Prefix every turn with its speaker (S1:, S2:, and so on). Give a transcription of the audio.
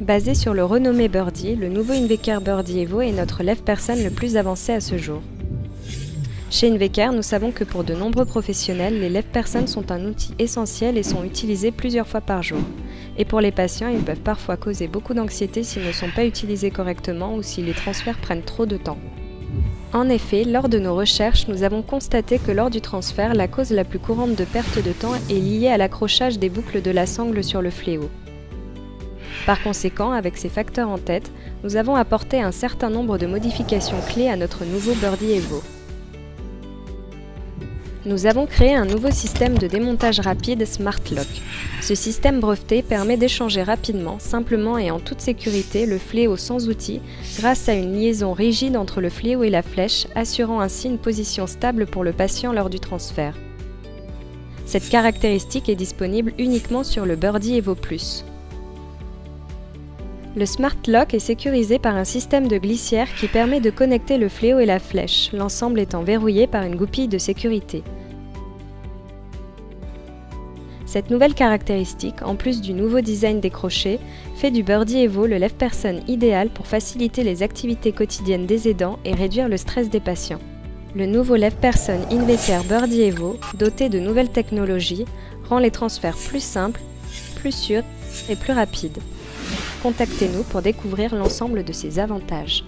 S1: Basé sur le renommé Birdie, le nouveau Invecar Birdie Evo est notre lève-personne le plus avancé à ce jour. Chez Invecar, nous savons que pour de nombreux professionnels, les lève-personnes sont un outil essentiel et sont utilisés plusieurs fois par jour. Et pour les patients, ils peuvent parfois causer beaucoup d'anxiété s'ils ne sont pas utilisés correctement ou si les transferts prennent trop de temps. En effet, lors de nos recherches, nous avons constaté que lors du transfert, la cause la plus courante de perte de temps est liée à l'accrochage des boucles de la sangle sur le fléau. Par conséquent, avec ces facteurs en tête, nous avons apporté un certain nombre de modifications clés à notre nouveau Birdie Evo. Nous avons créé un nouveau système de démontage rapide Smart Lock. Ce système breveté permet d'échanger rapidement, simplement et en toute sécurité le fléau sans outil grâce à une liaison rigide entre le fléau et la flèche, assurant ainsi une position stable pour le patient lors du transfert. Cette caractéristique est disponible uniquement sur le Birdie Evo Plus. Le Smart Lock est sécurisé par un système de glissière qui permet de connecter le fléau et la flèche, l'ensemble étant verrouillé par une goupille de sécurité. Cette nouvelle caractéristique, en plus du nouveau design des crochets, fait du Birdie Evo le lève-personne idéal pour faciliter les activités quotidiennes des aidants et réduire le stress des patients. Le nouveau lève-personne Inveter Birdie Evo, doté de nouvelles technologies, rend les transferts plus simples, plus sûrs et plus rapides. Contactez-nous pour découvrir l'ensemble de ces avantages.